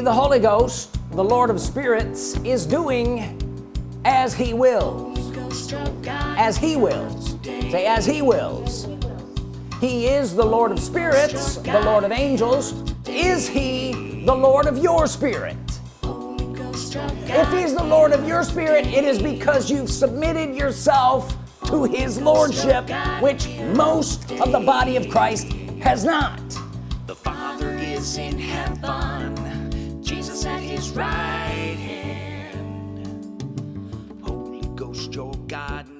he the Holy Ghost the Lord of spirits is doing as he wills. As he wills. Say as he wills. He is the Lord of spirits the Lord of angels. Is he the Lord of your spirit? If he's the Lord of your spirit it is because you've submitted yourself to his lordship which most of the body of Christ has not. The father is in heaven your God